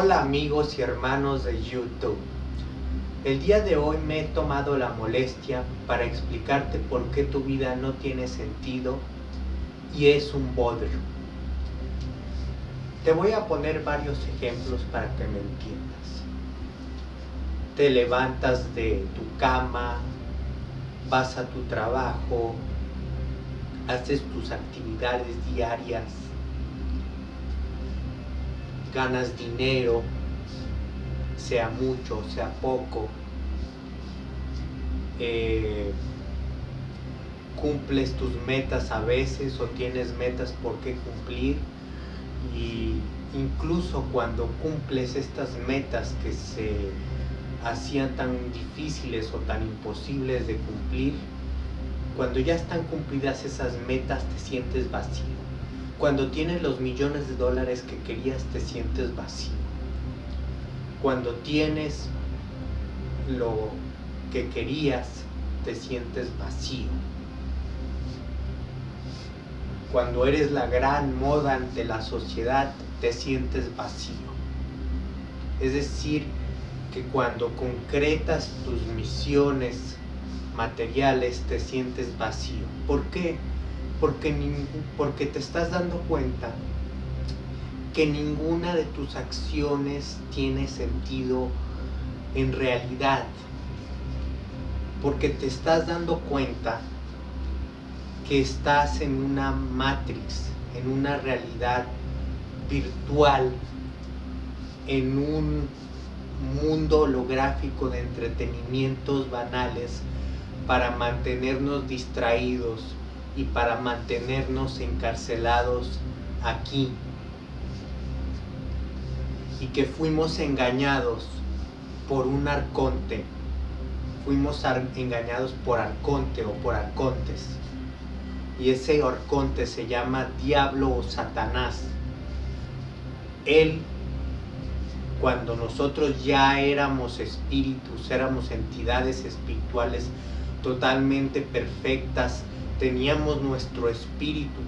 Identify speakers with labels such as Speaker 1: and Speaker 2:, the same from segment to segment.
Speaker 1: amigos y hermanos de YouTube. El día de hoy me he tomado la molestia para explicarte por qué tu vida no tiene sentido y es un bodrio. Te voy a poner varios ejemplos para que me entiendas. Te levantas de tu cama, vas a tu trabajo, haces tus actividades diarias, ganas dinero, sea mucho, sea poco, eh, cumples tus metas a veces o tienes metas por qué cumplir y incluso cuando cumples estas metas que se hacían tan difíciles o tan imposibles de cumplir, cuando ya están cumplidas esas metas te sientes vacío. Cuando tienes los millones de dólares que querías te sientes vacío. Cuando tienes lo que querías te sientes vacío. Cuando eres la gran moda ante la sociedad te sientes vacío. Es decir, que cuando concretas tus misiones materiales te sientes vacío. ¿Por qué? Porque, porque te estás dando cuenta que ninguna de tus acciones tiene sentido en realidad. Porque te estás dando cuenta que estás en una matrix, en una realidad virtual, en un mundo holográfico de entretenimientos banales para mantenernos distraídos y para mantenernos encarcelados aquí. Y que fuimos engañados por un arconte. Fuimos engañados por arconte o por arcontes. Y ese arconte se llama diablo o satanás. Él, cuando nosotros ya éramos espíritus, éramos entidades espirituales, totalmente perfectas, teníamos nuestro espíritu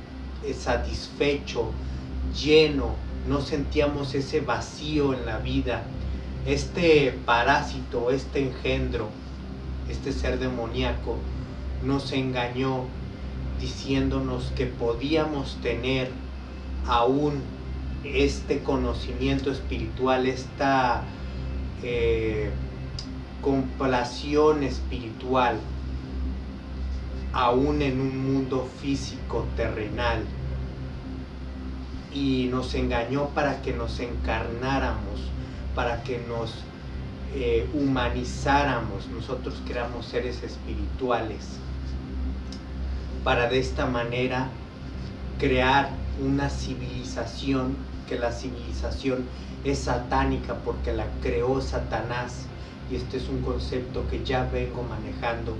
Speaker 1: satisfecho, lleno, no sentíamos ese vacío en la vida. Este parásito, este engendro, este ser demoníaco, nos engañó diciéndonos que podíamos tener aún este conocimiento espiritual, esta eh, complación espiritual, aún en un mundo físico terrenal. Y nos engañó para que nos encarnáramos, para que nos eh, humanizáramos, nosotros que éramos seres espirituales, para de esta manera crear una civilización, que la civilización es satánica porque la creó Satanás, este es un concepto que ya vengo manejando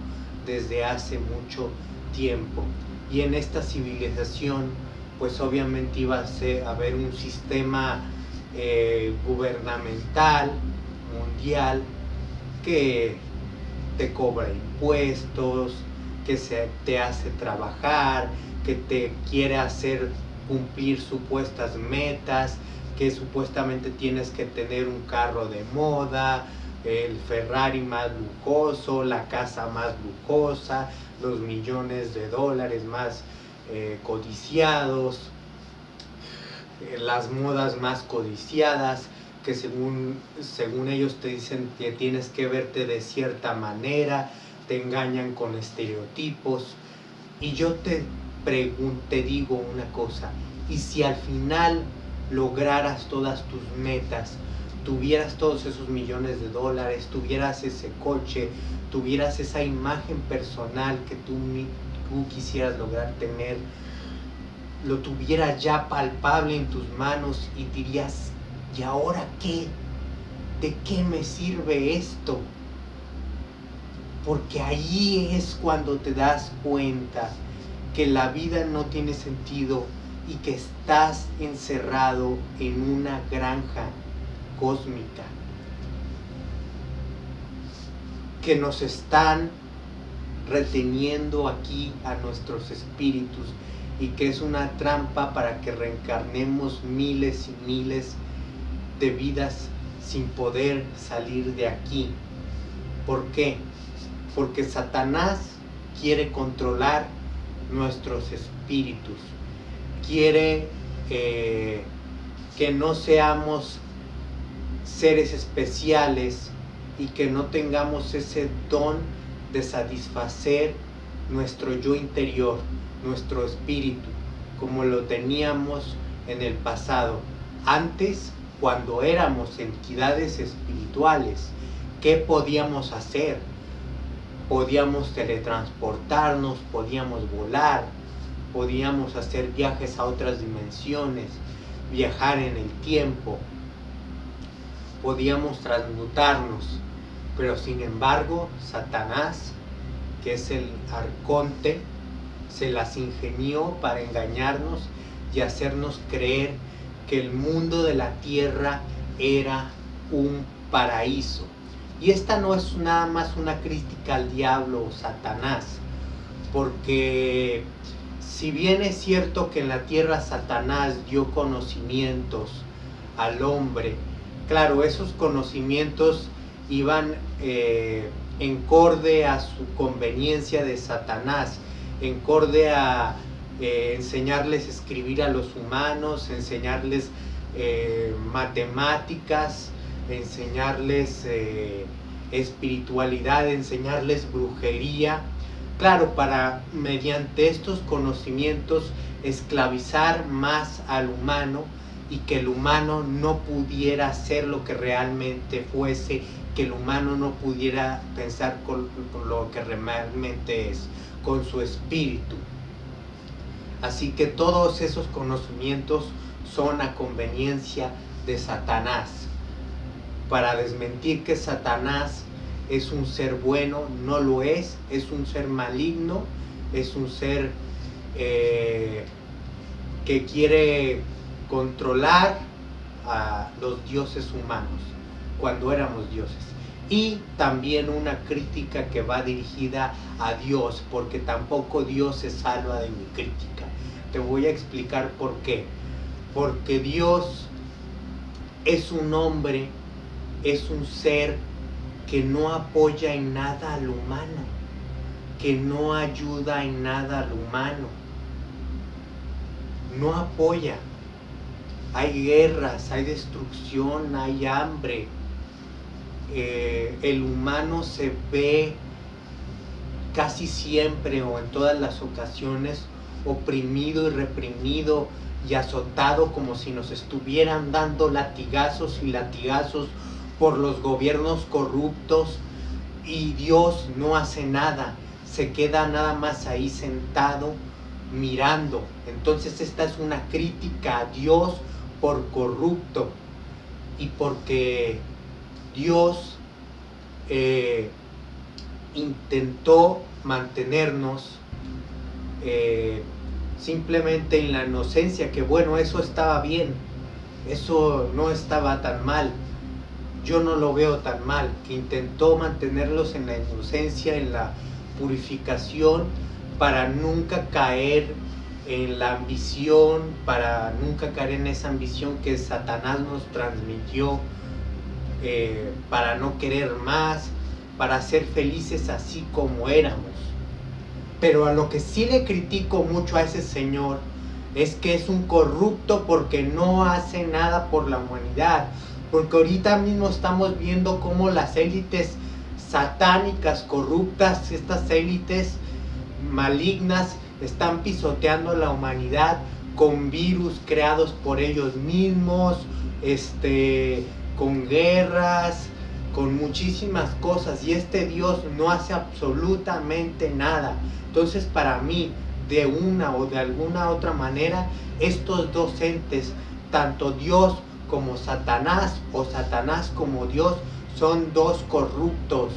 Speaker 1: desde hace mucho tiempo. Y en esta civilización, pues obviamente iba a, haber un sistema eh, gubernamental, mundial, que te cobra impuestos, que se, te hace trabajar, que te quiere hacer cumplir supuestas metas, que supuestamente tienes que tener un carro de moda, el Ferrari más lujoso, la casa más lujosa, los millones de dólares más eh, codiciados, eh, las modas más codiciadas, que según, según ellos te dicen que tienes que verte de cierta manera, te engañan con estereotipos. Y yo te te digo una cosa, y si al final lograras todas tus metas, tuvieras todos esos millones de dólares, tuvieras ese coche, tuvieras esa imagen personal que tú, tú quisieras lograr tener, lo tuvieras ya palpable en tus manos y dirías, ¿y ahora qué? ¿De qué me sirve esto? Porque ahí es cuando te das cuenta que la vida no tiene sentido y que estás encerrado en una granja cósmica que nos están reteniendo aquí a nuestros espíritus y que es una trampa para que reencarnemos miles y miles de vidas sin poder salir de aquí. ¿Por qué? Porque Satanás quiere controlar nuestros espíritus, quiere eh, que no seamos seres especiales y que no tengamos ese don de satisfacer nuestro yo interior, nuestro espíritu, como lo teníamos en el pasado. Antes, cuando éramos entidades espirituales, ¿qué podíamos hacer? Podíamos teletransportarnos, podíamos volar, podíamos hacer viajes a otras dimensiones, viajar en el tiempo, podíamos transmutarnos, pero sin embargo Satanás, que es el arconte, se las ingenió para engañarnos y hacernos creer que el mundo de la tierra era un paraíso. Y esta no es nada más una crítica al diablo o Satanás, porque si bien es cierto que en la tierra Satanás dio conocimientos al hombre, claro, esos conocimientos iban eh, en corde a su conveniencia de Satanás, en corde a eh, enseñarles a escribir a los humanos, enseñarles eh, matemáticas, enseñarles espiritualidad, enseñarles brujería. Claro, para mediante estos conocimientos esclavizar más al humano y que el humano no pudiera ser lo que realmente fuese, que el humano no pudiera pensar con, lo que realmente es, con su espíritu. Así que todos esos conocimientos son a conveniencia de Satanás, para desmentir que Satanás es un ser bueno, no lo es, es un ser maligno, es un ser eh, que quiere controlar a los dioses humanos cuando éramos dioses. Y también una crítica que va dirigida a Dios, porque tampoco Dios se salva de mi crítica. Te voy a explicar por qué. Porque Dios es un hombre, es un ser que no apoya en nada al humano, que no ayuda en nada al humano, no apoya. Hay guerras, hay destrucción, hay hambre. Eh, el humano se ve casi siempre o en todas las ocasiones oprimido y reprimido y azotado como si nos estuvieran dando latigazos y latigazos por los gobiernos corruptos y Dios no hace nada, se queda nada más ahí sentado mirando. Entonces esta es una crítica a Dios por corrupto y porque Dios eh, intentó mantenernos eh, simplemente en la inocencia, que bueno, eso estaba bien, eso no estaba tan mal, yo no lo veo tan mal, que intentó mantenerlos en la inocencia, en la purificación, para nunca caer en la ambición, para nunca caer en esa ambición que Satanás nos transmitió, eh, para no querer más, para ser felices así como éramos. Pero a lo que sí le critico mucho a ese señor es que es un corrupto porque no hace nada por la humanidad, porque ahorita mismo estamos viendo cómo las élites satánicas, corruptas, estas élites malignas están pisoteando la humanidad con virus creados por ellos mismos, este, con guerras, con muchísimas cosas y este Dios no hace absolutamente nada. Entonces para mí, de una o de alguna otra manera, estos dos entes, tanto Dios como Satanás o Satanás como Dios son dos corruptos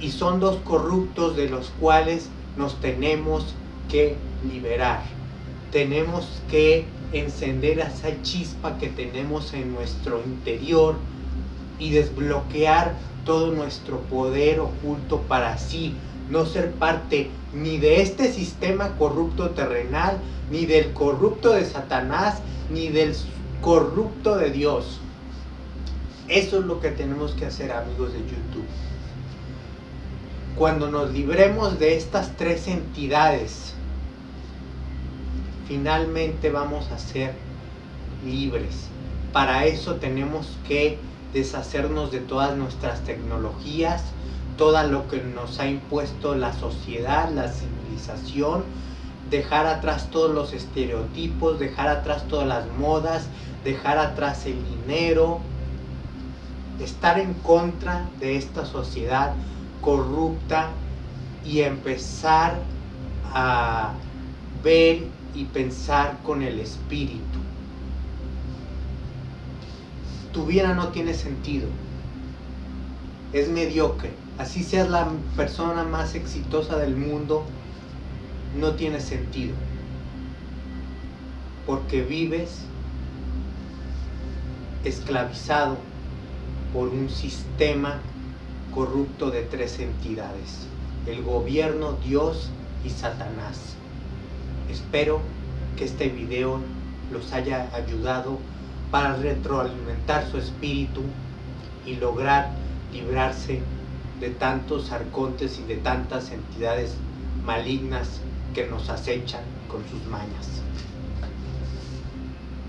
Speaker 1: y son dos corruptos de los cuales nos tenemos que liberar. Tenemos que encender esa chispa que tenemos en nuestro interior y desbloquear todo nuestro poder oculto para así no ser parte ni de este sistema corrupto terrenal, ni del corrupto de Satanás, ni del corrupto de Dios. Eso es lo que tenemos que hacer amigos de YouTube. Cuando nos libremos de estas tres entidades, finalmente vamos a ser libres. Para eso tenemos que deshacernos de todas nuestras tecnologías, todo lo que nos ha impuesto la sociedad, la civilización, dejar atrás todos los estereotipos, dejar atrás todas las modas, dejar atrás el dinero, estar en contra de esta sociedad corrupta y empezar a ver y pensar con el espíritu. Tu vida no tiene sentido. Es mediocre. Así seas la persona más exitosa del mundo, no tiene sentido. Porque vives esclavizado por un sistema corrupto de tres entidades, el gobierno, Dios y Satanás. Espero que este video los haya ayudado para retroalimentar su espíritu y lograr librarse de tantos arcontes y de tantas entidades malignas que nos acechan con sus mañas.